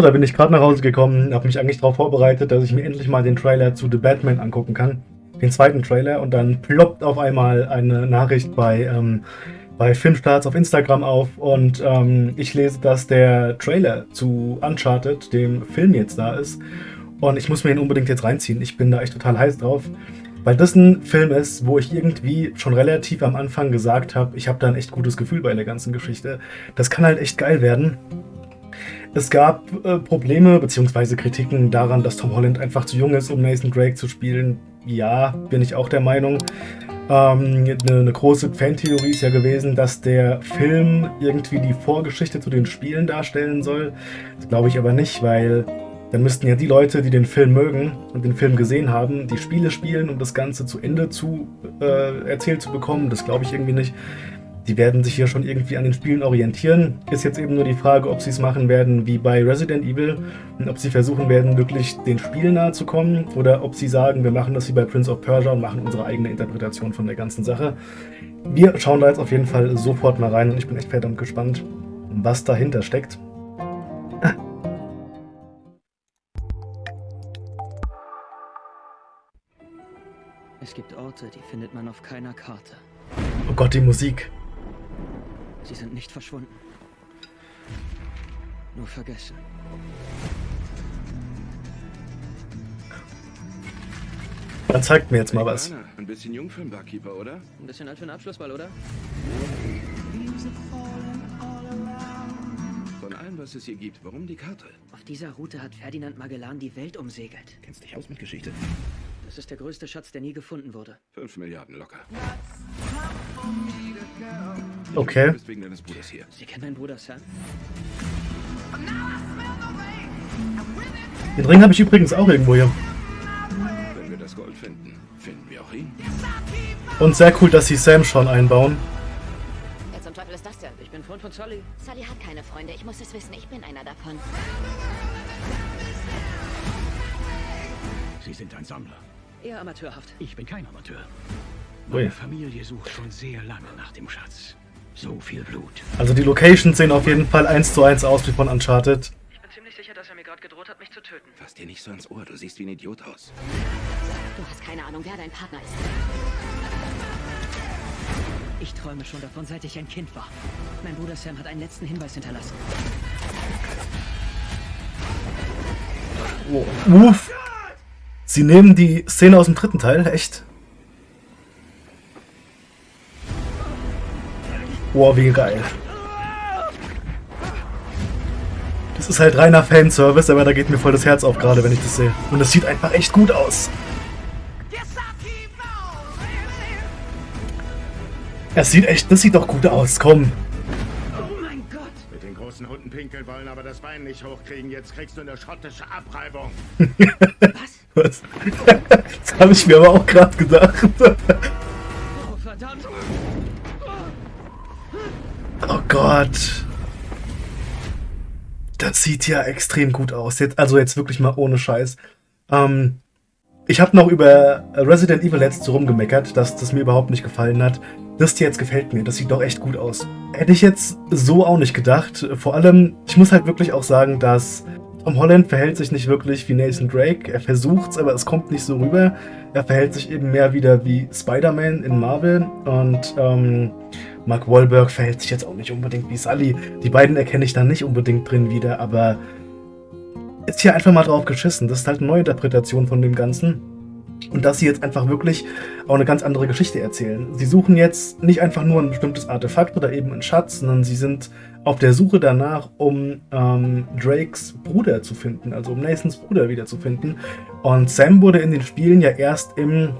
Da bin ich gerade nach Hause gekommen, habe mich eigentlich darauf vorbereitet, dass ich mir endlich mal den Trailer zu The Batman angucken kann. Den zweiten Trailer und dann ploppt auf einmal eine Nachricht bei, ähm, bei Filmstarts auf Instagram auf und ähm, ich lese, dass der Trailer zu Uncharted, dem Film jetzt da ist und ich muss mir ihn unbedingt jetzt reinziehen. Ich bin da echt total heiß drauf, weil das ein Film ist, wo ich irgendwie schon relativ am Anfang gesagt habe, ich habe da ein echt gutes Gefühl bei der ganzen Geschichte. Das kann halt echt geil werden. Es gab äh, Probleme bzw. Kritiken daran, dass Tom Holland einfach zu jung ist, um Nathan Drake zu spielen. Ja, bin ich auch der Meinung. Ähm, eine, eine, große Fantheorie ist ja gewesen, dass der Film irgendwie die Vorgeschichte zu den Spielen darstellen soll. Das glaube ich aber nicht, weil dann müssten ja die Leute, die den Film mögen und den Film gesehen haben, die Spiele spielen, um das Ganze zu Ende zu äh, erzählt zu bekommen. Das glaube ich irgendwie nicht. Die werden sich hier schon irgendwie an den Spielen orientieren. Ist jetzt eben nur die Frage, ob sie es machen werden wie bei Resident Evil und ob sie versuchen werden, wirklich den Spielen nahe zu kommen oder ob sie sagen, wir machen das wie bei Prince of Persia und machen unsere eigene Interpretation von der ganzen Sache. Wir schauen da jetzt auf jeden Fall sofort mal rein und ich bin echt verdammt gespannt, was dahinter steckt. Es gibt Orte, die findet man auf keiner Karte. Oh Gott, die Musik. Sie sind nicht verschwunden. Nur vergessen. Dann zeigt mir jetzt mal was. Ein bisschen jung für einen Barkeeper, oder? Ein bisschen alt für einen Abschlussball, oder? Von allem, was es hier gibt, warum die Karte? Auf dieser Route hat Ferdinand Magellan die Welt umsegelt. Kennst dich aus mit Geschichte? Das ist der größte Schatz, der nie gefunden wurde. Fünf Milliarden locker. Okay. Du bist wegen deines Bruders hier. Sie kennen meinen Bruder Sam? Den Ring habe ich übrigens auch irgendwo hier. Wenn wir das Gold finden, finden wir auch ihn. Und sehr cool, dass sie Sam schon einbauen. Wer zum Teufel ist das denn? Ich bin Freund von Sully. Sully hat keine Freunde. Ich muss es wissen. Ich bin einer davon. Sie sind ein Sammler. Eher amateurhaft. Ich bin kein Amateur. Meine Familie sucht schon sehr lange nach dem Schatz. So viel Blut. Also die Locations sehen auf jeden Fall eins zu eins aus wie von Uncharted. Ich bin ziemlich sicher, dass er mir gerade gedroht hat, mich zu töten. Fass dir nicht so ins Ohr, du siehst wie ein Idiot aus. Du hast keine Ahnung, wer dein Partner ist. Ich träume schon davon, seit ich ein Kind war. Mein Bruder Sam hat einen letzten Hinweis hinterlassen. Uff. Sie nehmen die Szene aus dem dritten Teil, echt? Boah, wie geil. Das ist halt reiner Fanservice, aber da geht mir voll das Herz auf, gerade wenn ich das sehe. Und das sieht einfach echt gut aus. Das sieht echt, das sieht doch gut aus, komm. Oh mein Gott! Mit den großen Hunden pinkeln wollen, aber das Bein nicht hochkriegen. Jetzt kriegst du eine schottische Abreibung. Was? Das habe ich mir aber auch gerade gedacht. Oh, verdammt! Oh Gott. Das sieht ja extrem gut aus. Jetzt, also jetzt wirklich mal ohne Scheiß. Ähm, ich habe noch über Resident Evil letzte rumgemeckert, dass das mir überhaupt nicht gefallen hat. Das hier jetzt gefällt mir. Das sieht doch echt gut aus. Hätte ich jetzt so auch nicht gedacht. Vor allem, ich muss halt wirklich auch sagen, dass Tom Holland verhält sich nicht wirklich wie Nathan Drake. Er versucht's, aber es kommt nicht so rüber. Er verhält sich eben mehr wieder wie Spider-Man in Marvel. Und ähm, Mark Wahlberg verhält sich jetzt auch nicht unbedingt wie Sully. Die beiden erkenne ich da nicht unbedingt drin wieder, aber ist hier einfach mal drauf geschissen. Das ist halt eine Neuinterpretation von dem Ganzen. Und dass sie jetzt einfach wirklich auch eine ganz andere Geschichte erzählen. Sie suchen jetzt nicht einfach nur ein bestimmtes Artefakt oder eben einen Schatz, sondern sie sind auf der Suche danach, um ähm, Drakes Bruder zu finden, also um Nathans Bruder wiederzufinden. Und Sam wurde in den Spielen ja erst im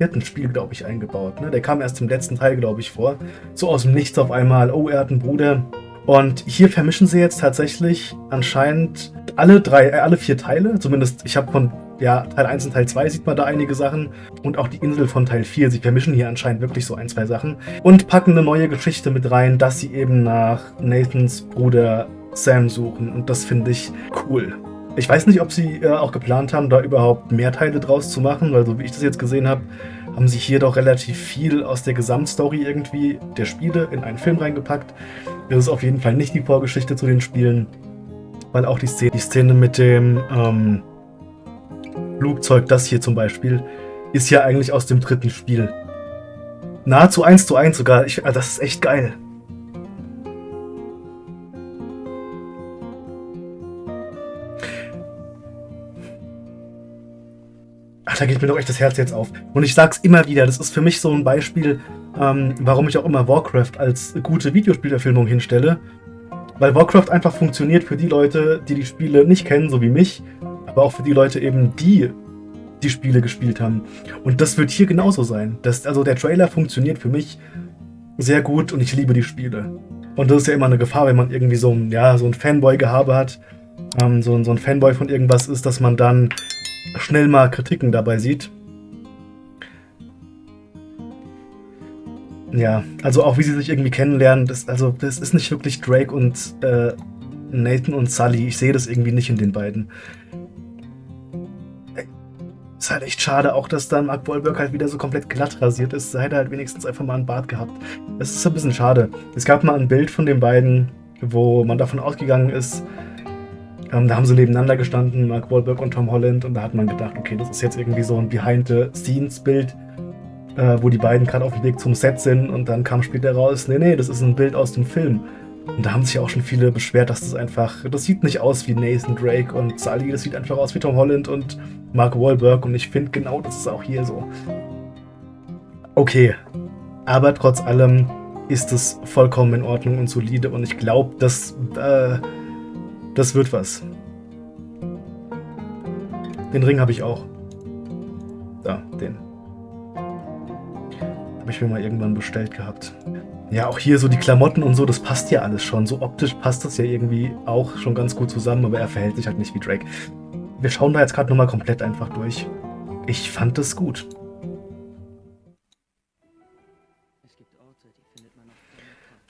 vierten Spiel, glaube ich, eingebaut. Ne? Der kam erst im letzten Teil, glaube ich, vor. So aus dem Nichts auf einmal, oh, er hat einen Bruder. Und hier vermischen sie jetzt tatsächlich anscheinend alle drei, äh, alle vier Teile. Zumindest, ich habe von ja, Teil 1 und Teil 2 sieht man da einige Sachen. Und auch die Insel von Teil 4. Sie vermischen hier anscheinend wirklich so ein, zwei Sachen. Und packen eine neue Geschichte mit rein, dass sie eben nach Nathans Bruder Sam suchen. Und das finde ich cool. Ich weiß nicht, ob sie äh, auch geplant haben, da überhaupt mehr Teile draus zu machen, weil so wie ich das jetzt gesehen habe, haben sie hier doch relativ viel aus der Gesamtstory irgendwie der Spiele in einen Film reingepackt. Das ist auf jeden Fall nicht die Vorgeschichte zu den Spielen. weil auch die Szene, die Szene mit dem ähm, Flugzeug, das hier zum Beispiel, ist ja eigentlich aus dem dritten Spiel. Nahezu eins zu eins sogar. Ich, ah, das ist echt geil. Ach, da geht mir doch echt das Herz jetzt auf. Und ich sag's immer wieder, das ist für mich so ein Beispiel, ähm, warum ich auch immer Warcraft als gute Videospielverfilmung hinstelle. Weil Warcraft einfach funktioniert für die Leute, die die Spiele nicht kennen, so wie mich, aber auch für die Leute eben, die die Spiele gespielt haben. Und das wird hier genauso sein. Das, also der Trailer funktioniert für mich sehr gut und ich liebe die Spiele. Und das ist ja immer eine Gefahr, wenn man irgendwie so ein, ja, so ein Fanboy-Gehabe hat, ähm, so, so ein Fanboy von irgendwas ist, dass man dann schnell mal Kritiken dabei sieht. Ja, also auch wie sie sich irgendwie kennenlernen, das, also das ist nicht wirklich Drake und äh, Nathan und Sully. Ich sehe das irgendwie nicht in den beiden. Ist halt echt schade, auch dass dann Mark Wahlberg halt wieder so komplett glatt rasiert ist. Da hätte halt wenigstens einfach mal einen Bart gehabt. Das ist ein bisschen schade. Es gab mal ein Bild von den beiden, wo man davon ausgegangen ist, ähm, da haben sie nebeneinander gestanden, Mark Wahlberg und Tom Holland, und da hat man gedacht, okay, das ist jetzt irgendwie so ein Behind-the-Scenes-Bild, äh, wo die beiden gerade auf dem Weg zum Set sind, und dann kam später raus, nee, nee, das ist ein Bild aus dem Film. Und da haben sich auch schon viele beschwert, dass das einfach, das sieht nicht aus wie Nathan Drake und Sully, das sieht einfach aus wie Tom Holland und Mark Wahlberg, und ich finde genau, das ist auch hier so. Okay, aber trotz allem ist es vollkommen in Ordnung und solide, und ich glaube, dass... Äh, das wird was. Den Ring habe ich auch. Da, den. Habe ich mir mal irgendwann bestellt gehabt. Ja, auch hier so die Klamotten und so, das passt ja alles schon. So optisch passt das ja irgendwie auch schon ganz gut zusammen, aber er verhält sich halt nicht wie Drake. Wir schauen da jetzt gerade nochmal komplett einfach durch. Ich fand das gut.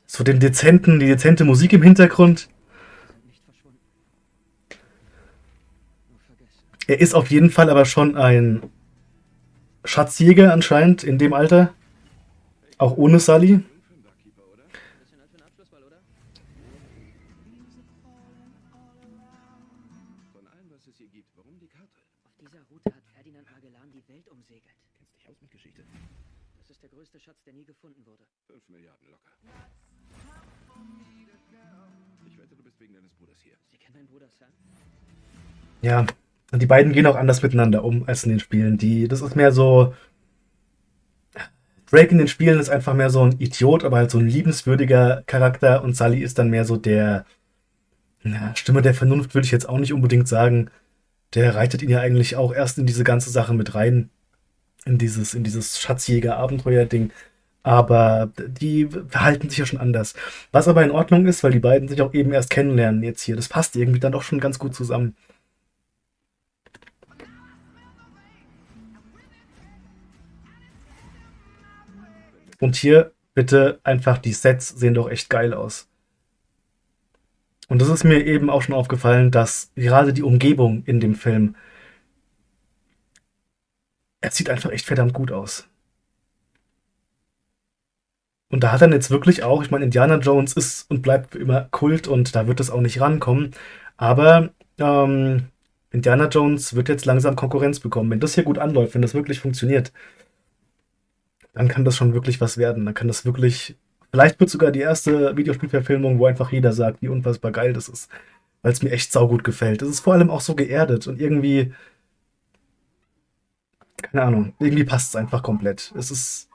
So den dezenten, die dezente Musik im Hintergrund. Er ist auf jeden Fall aber schon ein Schatzjäger anscheinend in dem Alter. Auch ohne Sully. Ja, und die beiden gehen auch anders miteinander um als in den Spielen. Die, das ist mehr so. Drake in den Spielen ist einfach mehr so ein Idiot, aber halt so ein liebenswürdiger Charakter und Sully ist dann mehr so der na, Stimme der Vernunft, würde ich jetzt auch nicht unbedingt sagen. Der reitet ihn ja eigentlich auch erst in diese ganze Sache mit rein. In dieses, in dieses Schatzjäger-Abenteuer-Ding. Aber die verhalten sich ja schon anders. Was aber in Ordnung ist, weil die beiden sich auch eben erst kennenlernen jetzt hier. Das passt irgendwie dann doch schon ganz gut zusammen. Und hier bitte einfach, die Sets sehen doch echt geil aus. Und das ist mir eben auch schon aufgefallen, dass gerade die Umgebung in dem Film, er sieht einfach echt verdammt gut aus. Und da hat dann jetzt wirklich auch, ich meine, Indiana Jones ist und bleibt immer Kult und da wird es auch nicht rankommen. Aber ähm, Indiana Jones wird jetzt langsam Konkurrenz bekommen. Wenn das hier gut anläuft, wenn das wirklich funktioniert, dann kann das schon wirklich was werden. Dann kann das wirklich. Vielleicht wird sogar die erste Videospielverfilmung, wo einfach jeder sagt, wie unfassbar geil das ist. Weil es mir echt saugut gefällt. Es ist vor allem auch so geerdet und irgendwie. Keine Ahnung. Irgendwie passt es einfach komplett. Es ist.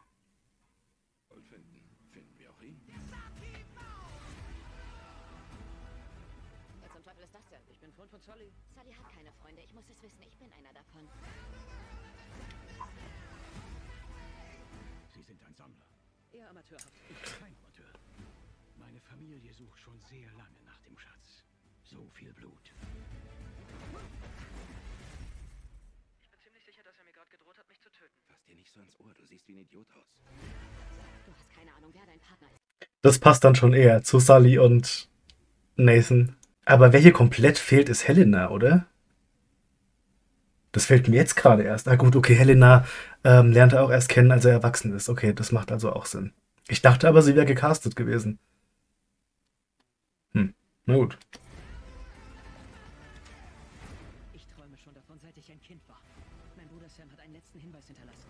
Sind ein Sammler. Eher amateurhaft. Kein Amateur. Meine Familie sucht schon sehr lange nach dem Schatz. So viel Blut. Ich bin ziemlich sicher, dass er mir gerade gedroht hat, mich zu töten. Fass dir nicht so ans Ohr, du siehst wie ein Idiot aus. Du hast keine Ahnung, wer dein Partner ist. Das passt dann schon eher zu Sully und Nathan. Aber wer hier komplett fehlt, ist Helena, oder? Das fällt mir jetzt gerade erst. Ah gut, okay, Helena ähm, lernt er auch erst kennen, als er erwachsen ist. Okay, das macht also auch Sinn. Ich dachte aber, sie wäre gecastet gewesen. Hm, na gut. Ich träume schon davon, seit ich ein Kind war. Mein Bruder Sam hat einen letzten Hinweis hinterlassen.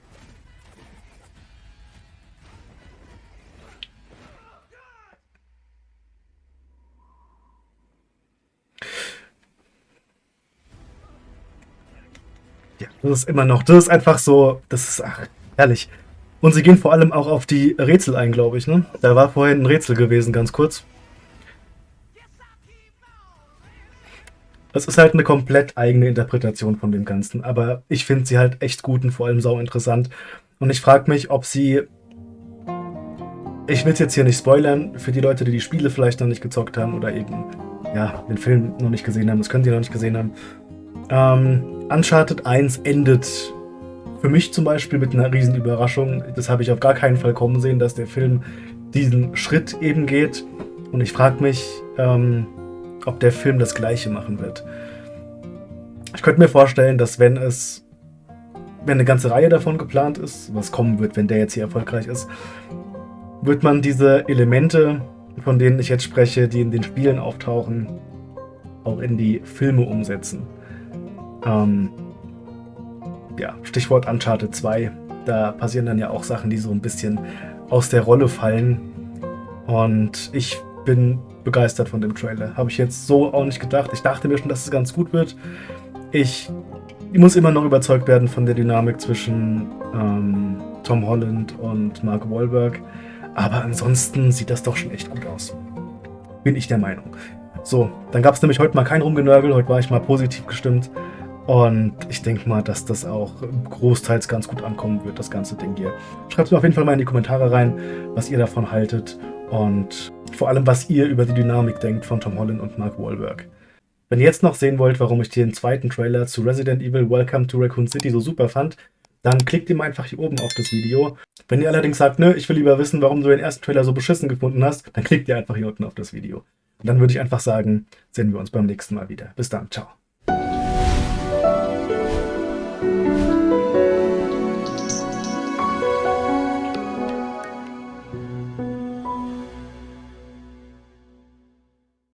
Ja, das ist immer noch, das ist einfach so, das ist, ach, herrlich. Und sie gehen vor allem auch auf die Rätsel ein, glaube ich, ne? Da war vorhin ein Rätsel gewesen, ganz kurz. Das ist halt eine komplett eigene Interpretation von dem Ganzen, aber ich finde sie halt echt gut und vor allem sau interessant. Und ich frage mich, ob sie. Ich will es jetzt hier nicht spoilern, für die Leute, die die Spiele vielleicht noch nicht gezockt haben oder eben, ja, den Film noch nicht gesehen haben, das können sie noch nicht gesehen haben. Ähm, Uncharted 1 endet für mich zum Beispiel mit einer riesen Überraschung. Das habe ich auf gar keinen Fall kommen sehen, dass der Film diesen Schritt eben geht. Und ich frage mich, ähm, ob der Film das gleiche machen wird. Ich könnte mir vorstellen, dass wenn es, wenn eine ganze Reihe davon geplant ist, was kommen wird, wenn der jetzt hier erfolgreich ist, wird man diese Elemente, von denen ich jetzt spreche, die in den Spielen auftauchen, auch in die Filme umsetzen. Ähm, ja, Stichwort Uncharted 2. Da passieren dann ja auch Sachen, die so ein bisschen aus der Rolle fallen. Und ich bin begeistert von dem Trailer. Habe ich jetzt so auch nicht gedacht. Ich dachte mir schon, dass es ganz gut wird. Ich, ich muss immer noch überzeugt werden von der Dynamik zwischen ähm, Tom Holland und Mark Wahlberg. Aber ansonsten sieht das doch schon echt gut aus. Bin ich der Meinung. So, dann gab es nämlich heute mal kein Rumgenörgel. Heute war ich mal positiv gestimmt. Und ich denke mal, dass das auch großteils ganz gut ankommen wird, das ganze Ding hier. Schreibt mir auf jeden Fall mal in die Kommentare rein, was ihr davon haltet und vor allem, was ihr über die Dynamik denkt von Tom Holland und Mark Wahlberg. Wenn ihr jetzt noch sehen wollt, warum ich den zweiten Trailer zu Resident Evil Welcome to Raccoon City so super fand, dann klickt ihr mal einfach hier oben auf das Video. Wenn ihr allerdings sagt, nö, ich will lieber wissen, warum du den ersten Trailer so beschissen gefunden hast, dann klickt ihr einfach hier unten auf das Video. Und dann würde ich einfach sagen, sehen wir uns beim nächsten Mal wieder. Bis dann, ciao.